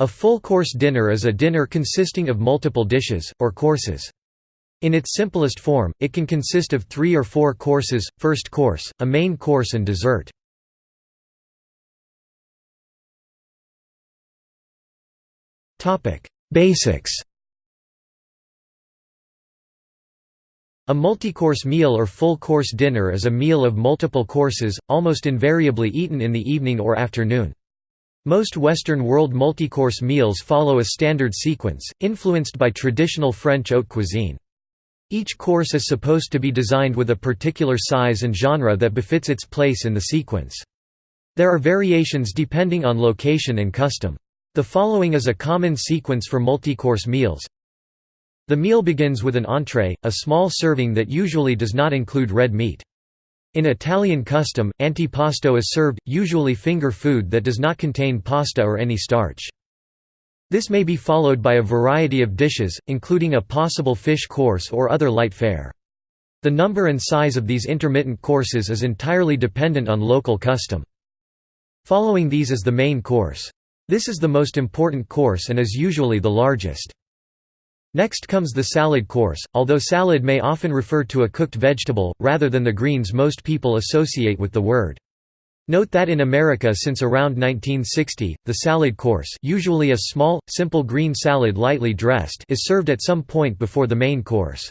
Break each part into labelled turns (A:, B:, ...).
A: A full-course dinner is a dinner consisting of multiple dishes, or courses. In its simplest form, it can consist of three or four courses, first course, a main course and dessert. Basics A multi-course meal or full-course dinner is a meal of multiple courses, almost invariably eaten in the evening or afternoon. Most Western world multi-course meals follow a standard sequence, influenced by traditional French haute cuisine. Each course is supposed to be designed with a particular size and genre that befits its place in the sequence. There are variations depending on location and custom. The following is a common sequence for multi-course meals. The meal begins with an entree, a small serving that usually does not include red meat. In Italian custom, antipasto is served, usually finger food that does not contain pasta or any starch. This may be followed by a variety of dishes, including a possible fish course or other light fare. The number and size of these intermittent courses is entirely dependent on local custom. Following these is the main course. This is the most important course and is usually the largest. Next comes the salad course, although salad may often refer to a cooked vegetable, rather than the greens most people associate with the word. Note that in America since around 1960, the salad course usually a small, simple green salad lightly dressed is served at some point before the main course.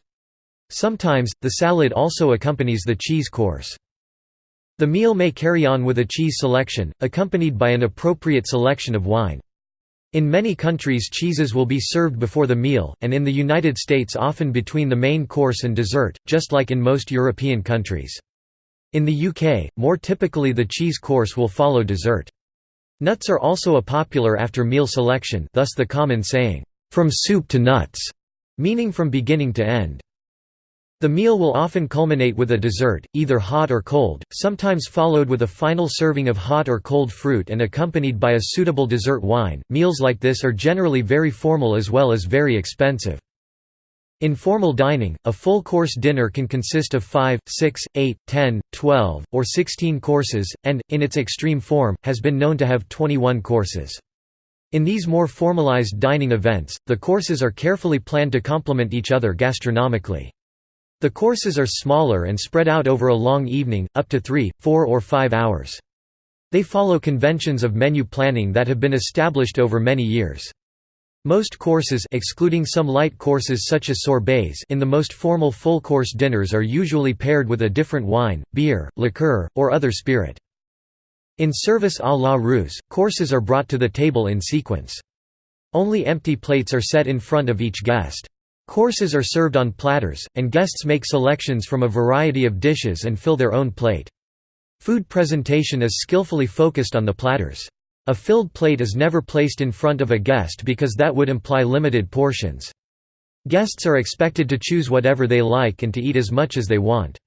A: Sometimes, the salad also accompanies the cheese course. The meal may carry on with a cheese selection, accompanied by an appropriate selection of wine. In many countries cheeses will be served before the meal, and in the United States often between the main course and dessert, just like in most European countries. In the UK, more typically the cheese course will follow dessert. Nuts are also a popular after-meal selection thus the common saying, "'from soup to nuts' meaning from beginning to end. The meal will often culminate with a dessert, either hot or cold, sometimes followed with a final serving of hot or cold fruit and accompanied by a suitable dessert wine. Meals like this are generally very formal as well as very expensive. In formal dining, a full-course dinner can consist of 5, 6, 8, 10, 12, or 16 courses, and, in its extreme form, has been known to have 21 courses. In these more formalized dining events, the courses are carefully planned to complement each other gastronomically. The courses are smaller and spread out over a long evening, up to three, four or five hours. They follow conventions of menu planning that have been established over many years. Most courses excluding some light courses such as sorbets in the most formal full-course dinners are usually paired with a different wine, beer, liqueur, or other spirit. In service à la Russe, courses are brought to the table in sequence. Only empty plates are set in front of each guest. Courses are served on platters, and guests make selections from a variety of dishes and fill their own plate. Food presentation is skillfully focused on the platters. A filled plate is never placed in front of a guest because that would imply limited portions. Guests are expected to choose whatever they like and to eat as much as they want.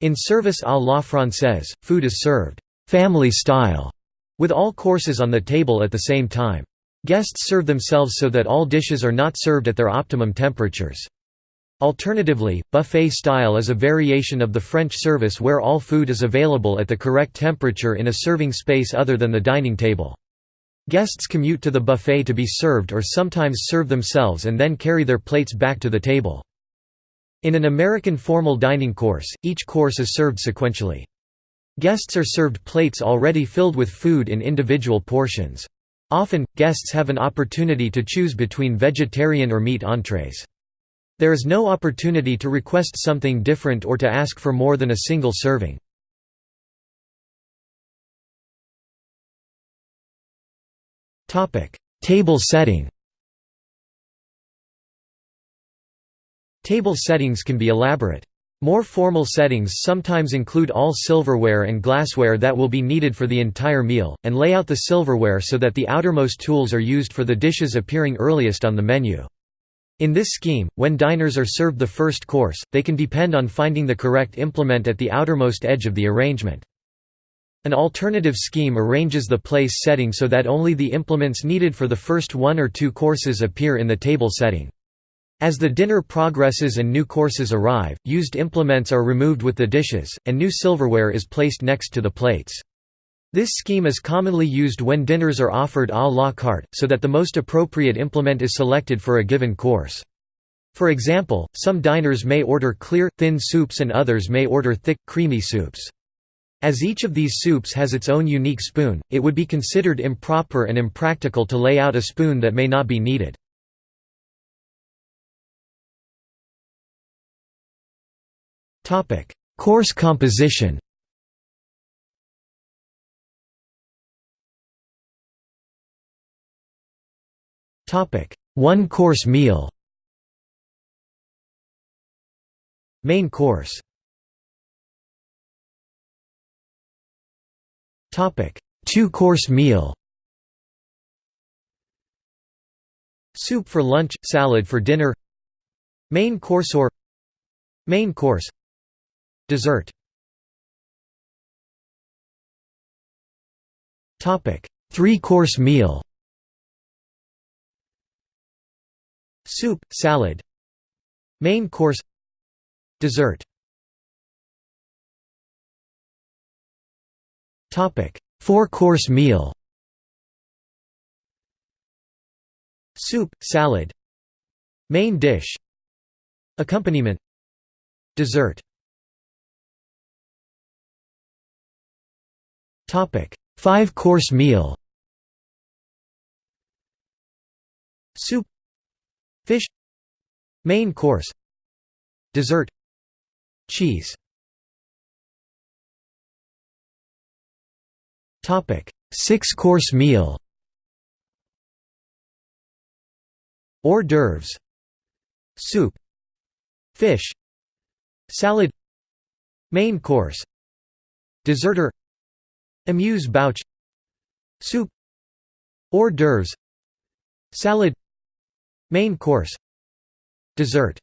A: In service à la française, food is served family style, with all courses on the table at the same time. Guests serve themselves so that all dishes are not served at their optimum temperatures. Alternatively, buffet style is a variation of the French service where all food is available at the correct temperature in a serving space other than the dining table. Guests commute to the buffet to be served or sometimes serve themselves and then carry their plates back to the table. In an American formal dining course, each course is served sequentially. Guests are served plates already filled with food in individual portions. Often, guests have an opportunity to choose between vegetarian or meat entrees. There is no opportunity to request something different or to ask for more than a single serving. Table setting Table settings can be elaborate. More formal settings sometimes include all silverware and glassware that will be needed for the entire meal, and lay out the silverware so that the outermost tools are used for the dishes appearing earliest on the menu. In this scheme, when diners are served the first course, they can depend on finding the correct implement at the outermost edge of the arrangement. An alternative scheme arranges the place setting so that only the implements needed for the first one or two courses appear in the table setting. As the dinner progresses and new courses arrive, used implements are removed with the dishes, and new silverware is placed next to the plates. This scheme is commonly used when dinners are offered à la carte, so that the most appropriate implement is selected for a given course. For example, some diners may order clear, thin soups and others may order thick, creamy soups. As each of these soups has its own unique spoon, it would be considered improper and impractical to lay out a spoon that may not be needed. Course composition Topic: One course meal Main course Topic: Two-course meal Soup for lunch, salad for dinner Main course or Main course Dessert. Three-course meal. Soup, salad. Main course. Dessert. Four-course meal. Soup, salad. Main dish. Accompaniment. Dessert Five-course meal. Soup. Fish. Main course. Dessert. Cheese. Six-course meal. Hors d'oeuvres. Soup. Fish. Salad. Main course Desserter Amuse-bouche Soup Hors d'oeuvres Salad Main course Dessert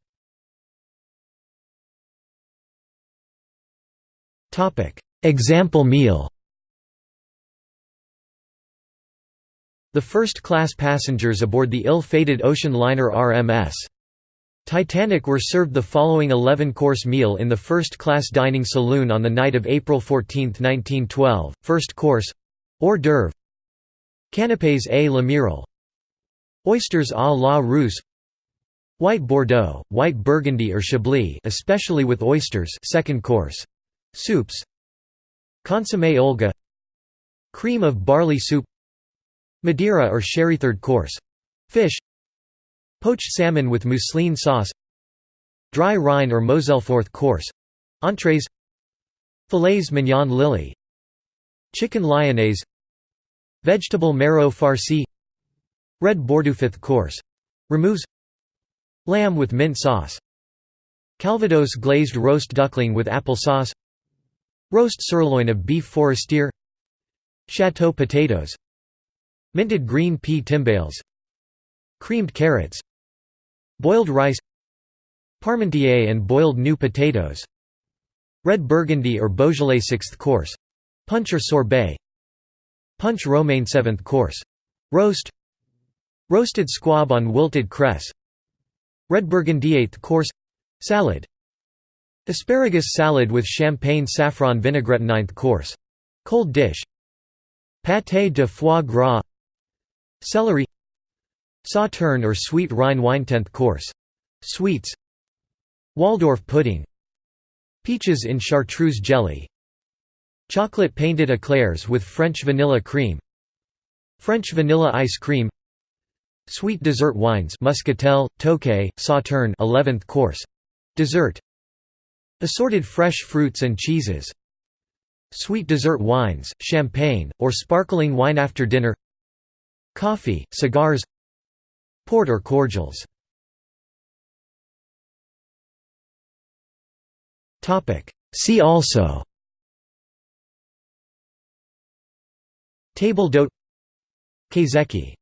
A: Example meal The first-class passengers aboard the ill-fated ocean liner RMS. Titanic were served the following 11-course meal in the first-class dining saloon on the night of April 14, 1912. First course hors d'oeuvre Canapés à la l'amiral Oysters à la Russe White Bordeaux, white Burgundy or Chablis especially with oysters second course Soups Consommé Olga Cream of barley soup Madeira or sherry third course Fish Poached salmon with mousseline sauce Dry Rhine or Moselle fourth course Entrees Fillets mignon lily Chicken lyonnaise Vegetable marrow farci Red Bordeaux fifth course Removes Lamb with mint sauce Calvados glazed roast duckling with apple sauce Roast sirloin of beef forestier Chateau potatoes Minted green pea timbales Creamed carrots Boiled rice Parmentier and boiled new potatoes Red Burgundy or Beaujolais sixth course Punch or sorbet Punch romaine seventh course Roast Roasted squab on wilted cress Red Burgundy eighth course Salad Asparagus salad with champagne saffron vinaigrette ninth course Cold dish Pâté de foie gras Celery Sauterne or sweet Rhine wine 10th course. Sweets. Waldorf pudding. Peaches in chartreuse jelly. Chocolate painted eclairs with French vanilla cream. French vanilla ice cream. Sweet dessert wines Muscatel, Tokay, Sauterne 11th course. Dessert. Assorted fresh fruits and cheeses. Sweet dessert wines, champagne, or sparkling wine after dinner. Coffee, cigars Port or cordials. See also. Table d'hôte Kaiseki